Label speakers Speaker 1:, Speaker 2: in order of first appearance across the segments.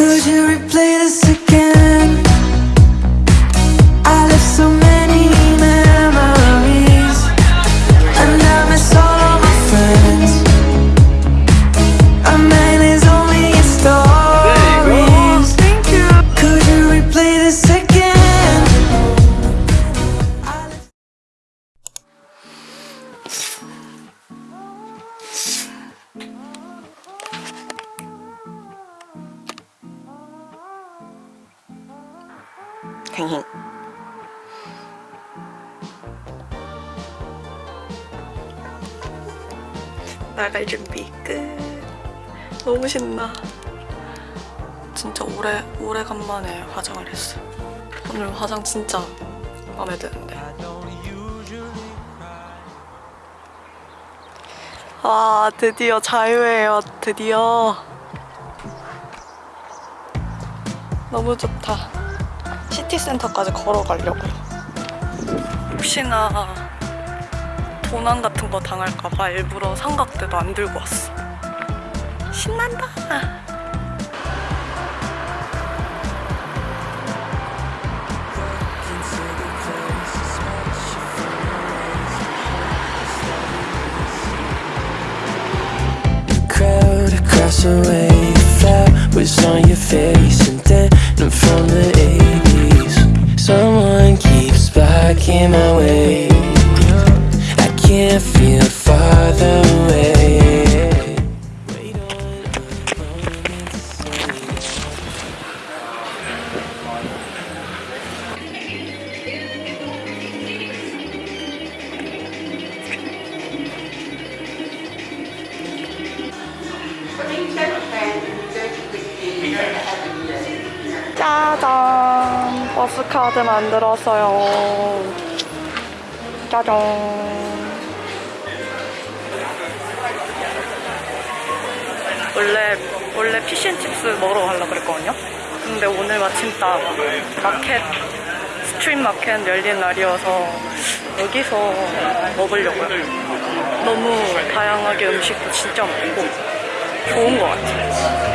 Speaker 1: Could you replay this again?
Speaker 2: 나갈 준비 끝. 너무 신나. 진짜 오래 오래간만에 화장을 했어. 오늘 화장 진짜 마음에 드는데. 아 드디어 자유예요. 드디어. 너무 좋다. 시티센터까지 걸어가려고요. 혹시나 도난 같은 거 당할까봐 일부러 삼각대도 안 들고 왔어. 신난다.
Speaker 1: crowd
Speaker 2: 짜잔 버스 카드 만들었어요. 짜잔. 원래 원래 fish and chips 먹으러 가려고 그랬거든요. 근데 오늘 마침 딱 마켓 street market 열린 날이어서 여기서 먹으려고요. 너무 다양하게 음식도 진짜 많고 좋은 것 같아요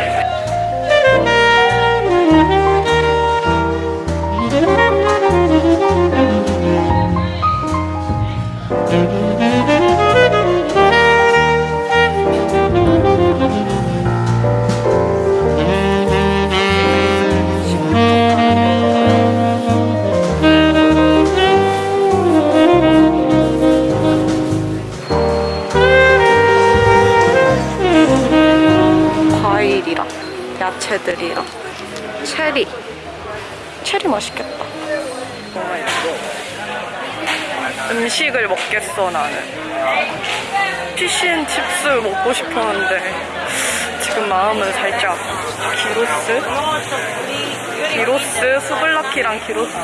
Speaker 2: fish and chips 먹고 싶었는데 지금 마음은 살짝 gyros gyros souvlaki랑 gyros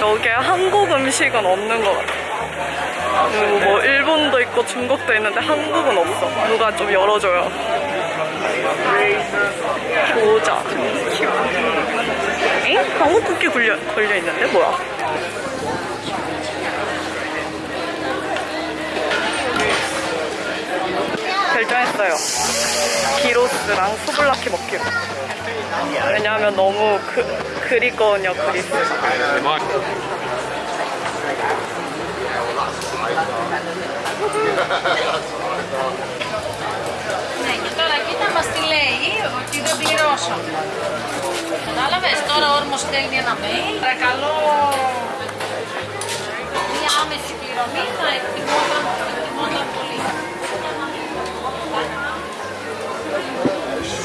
Speaker 2: 여기에 한국 음식은 없는 것 같아 그리고 뭐 일본도 있고 중국도 있는데 한국은 없어. 누가 좀 열어줘요. 교자. 엥? 국기 걸려, 걸려 있는데 뭐야? 결정했어요. 기로스랑 수블라키 먹기로. 왜냐하면 너무 그, 그리거든요, 그리스.
Speaker 3: Ναι, και τώρα κοίτα μας τι λέει, ότι δεν πληρώσω. Κατάλαβες, τώρα ο όρμος στέλνει ένα mail. Παρακαλώ, μια άμεση πληρωμή θα εκτιμόταν, θα εκτιμόταν πολύ.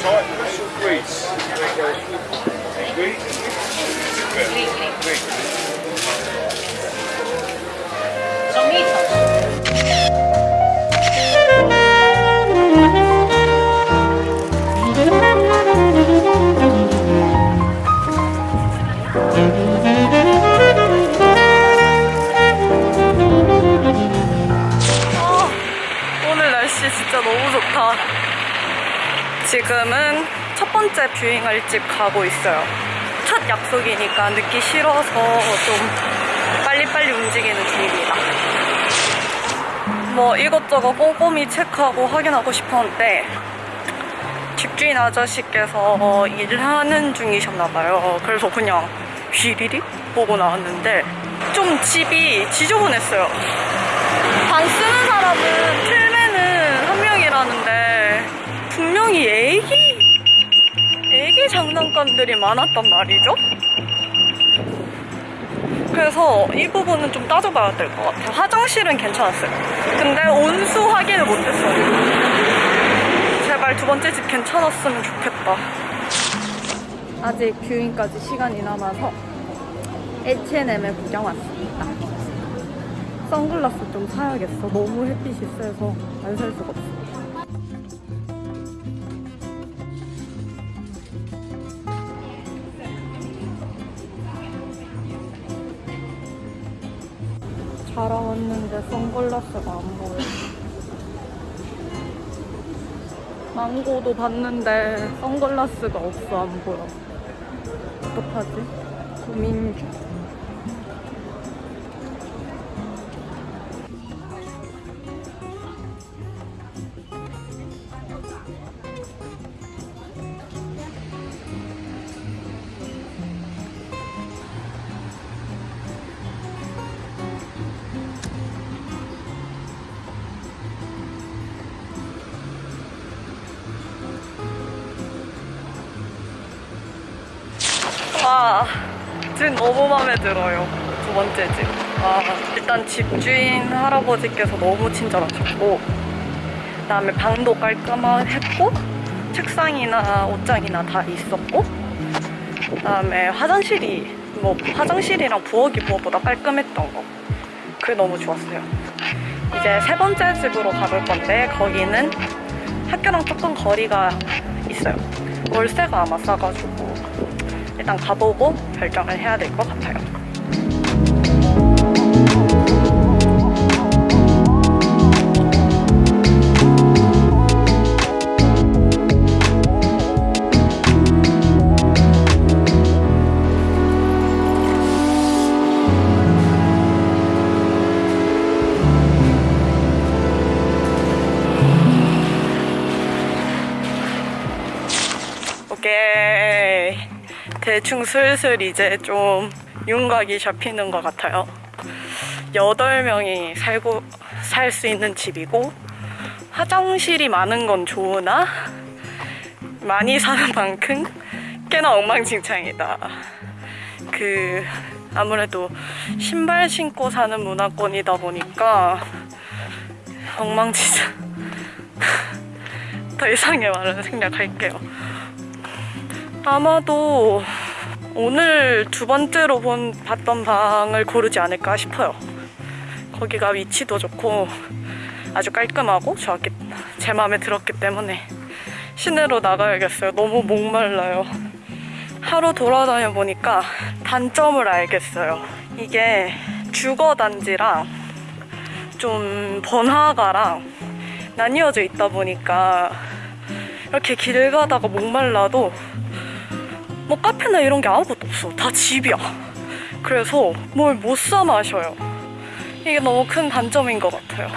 Speaker 4: Cyprus or Greece? Greece?
Speaker 3: Greek, Greek.
Speaker 2: 지금은 첫 번째 뷰잉을 집 가고 있어요. 첫 약속이니까 늦기 싫어서 좀 빨리빨리 움직이는 중입니다. 뭐 이것저것 꼼꼼히 체크하고 확인하고 싶었는데 집주인 아저씨께서 일하는 중이셨나봐요. 그래서 그냥 휘리릭 보고 나왔는데 좀 집이 지저분했어요. 방 쓰는 사람은 틀매는 한 명이라는데 분명히 애기 애기 장난감들이 많았단 말이죠. 그래서 이 부분은 좀 따져봐야 될 것 같아요. 화장실은 괜찮았어요. 근데 온수 확인을 못했어요. 제발 두 번째 집 괜찮았으면 좋겠다. 아직 뷰잉까지 시간이 남아서 H&M에 구경 왔습니다. 선글라스 좀 사야겠어. 너무 햇빛이 세서 안 살 수가 없어. 잘 왔는데 선글라스가 안 보여. 망고도 봤는데 선글라스가 없어 안 보여. 어떡하지? 고민 중. 와, 집 너무 마음에 들어요. 두 번째 집. 와, 일단 집주인 할아버지께서 너무 친절하셨고, 그 다음에 방도 깔끔했고, 책상이나 옷장이나 다 있었고, 그 다음에 화장실이, 뭐, 화장실이랑 부엌이 무엇보다 깔끔했던 거. 그게 너무 좋았어요. 이제 세 번째 집으로 가볼 건데, 거기는 학교랑 조금 거리가 있어요. 월세가 아마 싸가지고 일단 가보고 결정을 해야 될 것 같아요. 대충 슬슬 이제 좀 윤곽이 잡히는 것 같아요. 8명이 살고, 살 수 있는 집이고, 화장실이 많은 건 좋으나, 많이 사는 만큼 꽤나 엉망진창이다. 그, 아무래도 신발 신고 사는 문화권이다 보니까, 엉망진창. 더 이상의 말은 생략할게요. 아마도 오늘 두 번째로 본 봤던 방을 고르지 않을까 싶어요. 거기가 위치도 좋고 아주 깔끔하고 저렇게 제 마음에 들었기 때문에 시내로 나가야겠어요. 너무 목말라요. 하루 돌아다녀 보니까 단점을 알겠어요. 이게 주거 단지랑 좀 번화가랑 나뉘어져 있다 보니까 이렇게 길 가다가 목말라도 뭐 카페나 이런 게 아무것도 없어. 다 집이야. 그래서 뭘 못 사 마셔요. 이게 너무 큰 단점인 것 같아요.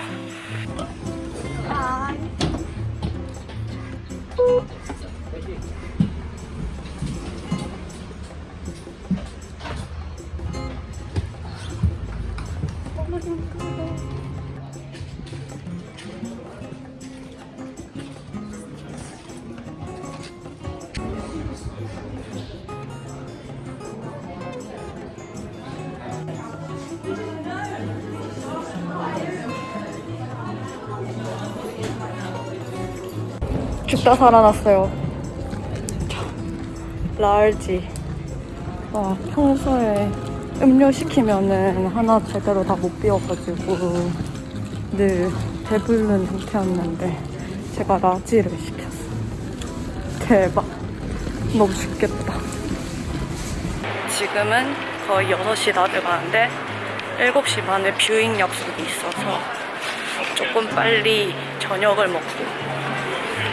Speaker 2: 죽다 살아났어요. 라알지. 와, 평소에 음료 시키면은 하나 제대로 다 못 비워가지고 늘 배부른 상태였는데 제가 라지를 시켰어요. 대박. 너무 죽겠다. 지금은 거의 6시 다 돼가는데 7시 반에 뷰잉 약속이 있어서 조금 빨리 저녁을 먹고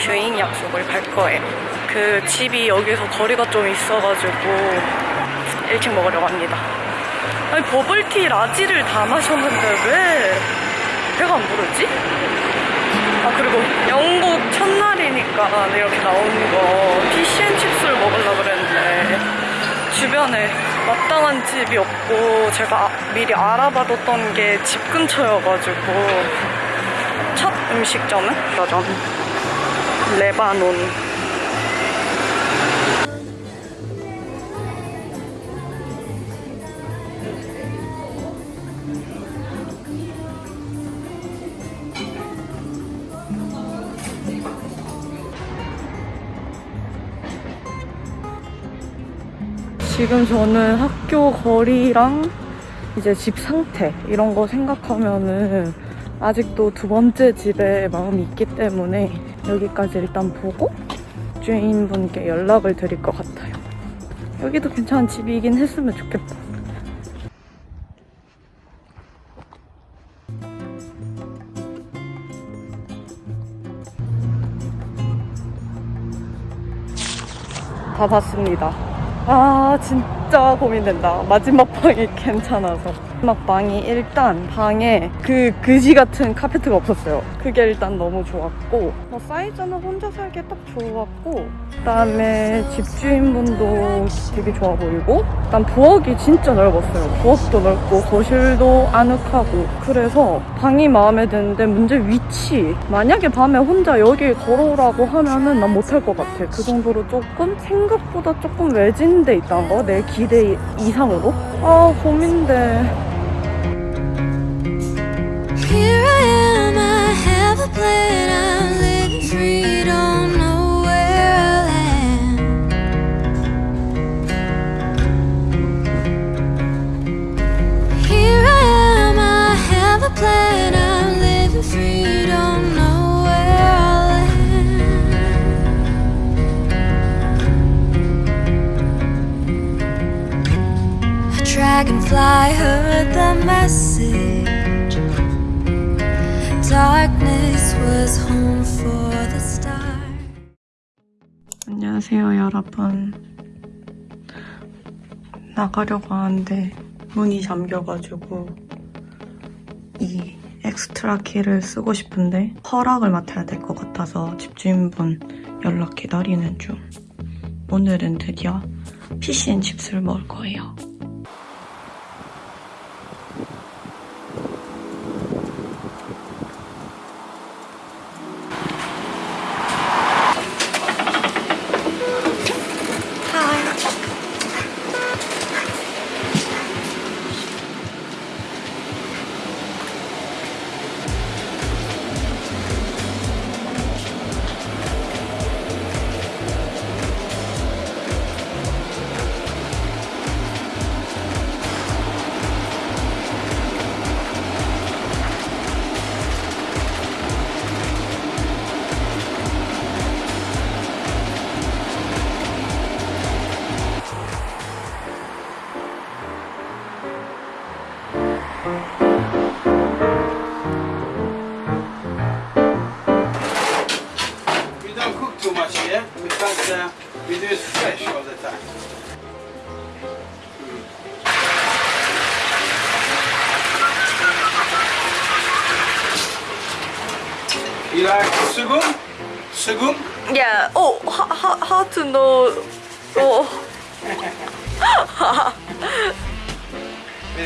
Speaker 2: 주인 약속을 갈 거예요 그 집이 여기서 거리가 좀 있어가지고 일찍 먹으려고 합니다 아니 버블티 라지를 다 마셨는데 왜 배가 안 부르지? 아 그리고 영국 첫날이니까 이렇게 나오는 거 피시앤칩스를 먹으려고 그랬는데 주변에 마땅한 집이 없고 제가 아, 미리 알아봐뒀던 게 집 근처여가지고 첫 음식점은? 여전 레바논 지금 저는 학교 거리랑 이제 집 상태 이런 거 생각하면은 아직도 두 번째 집에 마음이 있기 때문에 여기까지 일단 보고 주인분께 연락을 드릴 것 같아요. 여기도 괜찮은 집이긴 했으면 좋겠다. 다 봤습니다. 아 진짜 고민된다. 마지막 방이 괜찮아서. 마지막 방이 일단 방에 그 그지 같은 카페트가 없었어요. 그게 일단 너무 좋았고 뭐 사이즈는 혼자 살기에 딱 좋았고 그다음에 집주인분도 되게 좋아 보이고 일단 부엌이 진짜 넓었어요. 부엌도 넓고 거실도 아늑하고 그래서 방이 마음에 드는데 문제 위치 만약에 밤에 혼자 여기 걸어오라고 하면은 난 못할 것 같아. 그 정도로 조금 생각보다 조금 외진데 있다는 거 내 기대 이상으로 아 고민돼.
Speaker 1: Dragonfly heard the message. Darkness
Speaker 2: 안녕하세요, 여러분. 나가려고 하는데 문이 잠겨가지고 이 엑스트라 키를 쓰고 싶은데 허락을 맡아야 될 것 같아서 집주인분 연락 기다리는 중. 오늘은 드디어 피시앤 칩스를 먹을 거예요.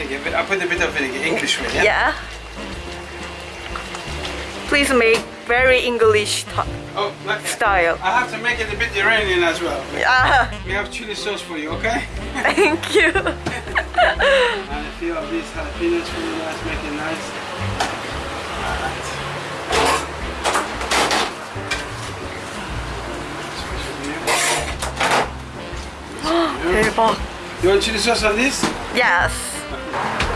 Speaker 4: Vinegar. I put a bit of vinegar, English way, yeah?
Speaker 2: yeah. Please make very English
Speaker 4: Oh, that.
Speaker 2: style.
Speaker 4: I have to make it a bit Iranian as well.
Speaker 2: Ah,
Speaker 4: We have chili sauce for you, okay?
Speaker 2: thank you.
Speaker 4: And a few of these jalapenos for you guys, make it nice. Alright. You want chili sauce on this?
Speaker 2: Yes.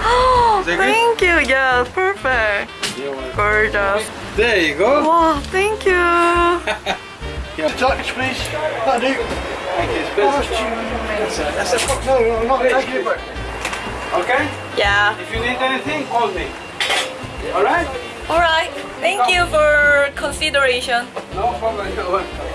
Speaker 2: thank you. Yeah, perfect.
Speaker 4: You're welcome.
Speaker 2: Gorgeous.
Speaker 4: There you go.
Speaker 2: Wow, thank you.
Speaker 5: Touch, please. That'll do.
Speaker 4: Thank you. It's better.
Speaker 5: That's a no, no, not thank you.
Speaker 4: Okay?
Speaker 2: Yeah.
Speaker 4: If you need anything, call me. Alright?
Speaker 2: All right. Thank you for consideration.
Speaker 4: No problem.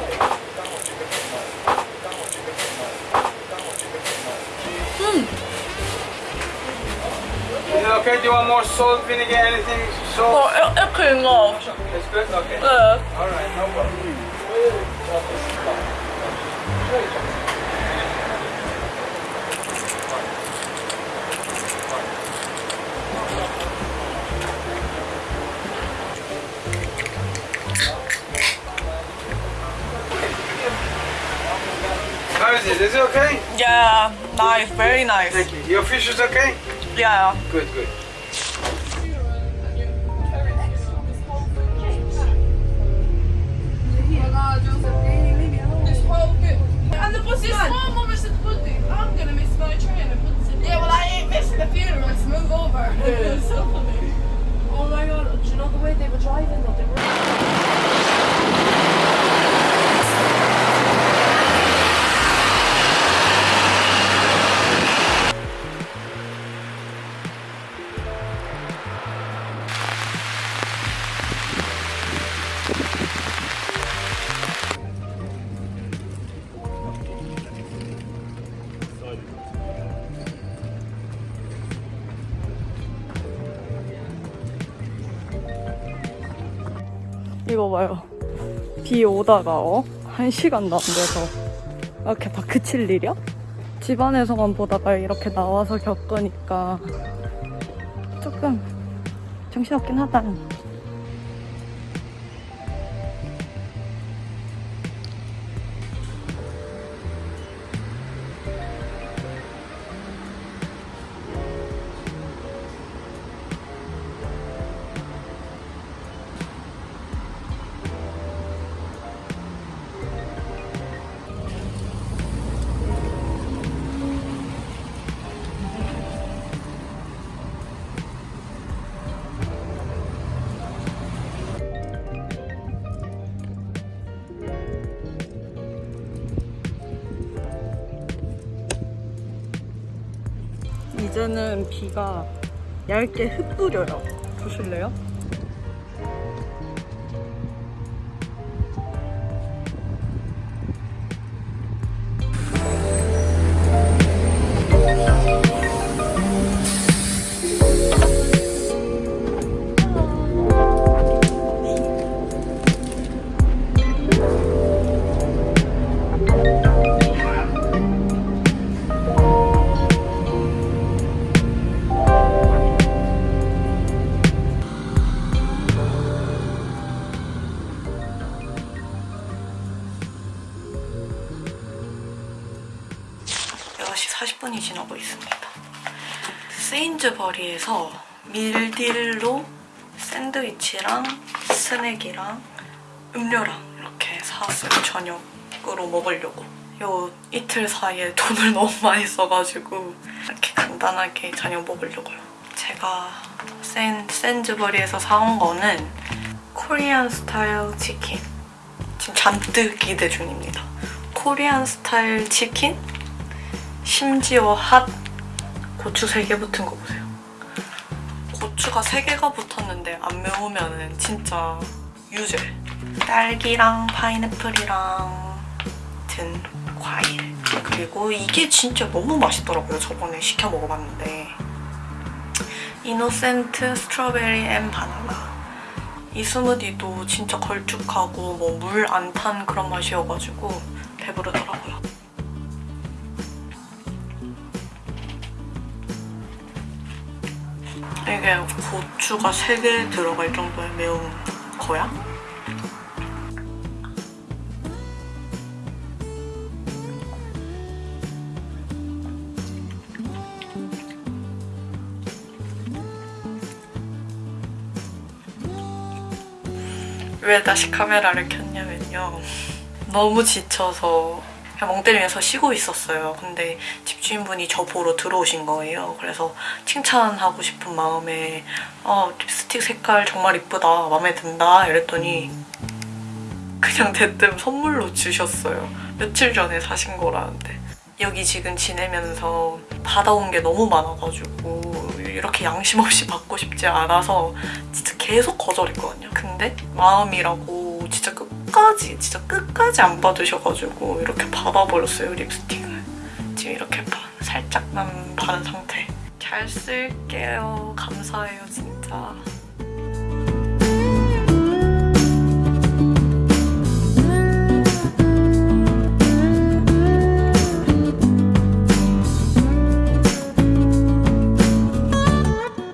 Speaker 4: Okay, do you want more salt, vinegar, anything? Salt?
Speaker 2: Oh, it, it came off.
Speaker 4: It's good? Okay.
Speaker 2: Yeah.
Speaker 4: Alright, no problem. How is it? Is it okay?
Speaker 2: Yeah, nice, very nice.
Speaker 4: Thank you. Your fish is okay?
Speaker 2: Yeah.
Speaker 4: Good, good.
Speaker 2: 오다가 어? 한 시간도 안 돼서 이렇게 바크 칠 일이야? 집안에서만 보다가 이렇게 나와서 겪으니까 조금 정신없긴 하다. 이제는 비가 얇게 흩뿌려요. 보실래요? 지나고 있습니다. 세인즈버리에서 밀딜로 샌드위치랑 스낵이랑 음료랑 이렇게 사왔어요. 저녁으로 먹으려고. 요 이틀 사이에 돈을 너무 많이 써가지고 이렇게 간단하게 저녁 먹으려고요. 제가 샌, 샌즈버리에서 사온 거는 코리안 스타일 치킨. 지금 잔뜩 기대 중입니다. Korean style chicken 심지어 핫 고추 3개 붙은 거 보세요. 고추가 3개가 붙었는데 안 매우면 진짜 유죄. 딸기랑 파인애플이랑 든 과일. 그리고 이게 진짜 너무 맛있더라고요. 저번에 시켜 먹어봤는데. Innocent strawberry and banana. 이 스무디도 진짜 걸쭉하고 뭐 물 안 탄 그런 맛이어가지고 배부르더라고요. 이게 고추가 3개 들어갈 정도의 매운 거야? 왜 다시 카메라를 켰냐면요. 너무 지쳐서 그냥 멍 때리면서 쉬고 있었어요. 근데 집주인분이 저 보러 들어오신 거예요. 그래서 칭찬하고 싶은 마음에 어, 립스틱 색깔 정말 이쁘다. 마음에 든다. 이랬더니 그냥 대뜸 선물로 주셨어요. 며칠 전에 사신 거라는데. 여기 지금 지내면서 받아온 게 너무 많아가지고 이렇게 양심 없이 받고 싶지 않아서 진짜 계속 거절했거든요. 근데 마음이라고 진짜 끝 까지 진짜 끝까지 안 받으셔가지고 이렇게 받아버렸어요 립스틱을. 지금 이렇게 바- 살짝만 바른 상태. 잘 쓸게요. 감사해요 진짜.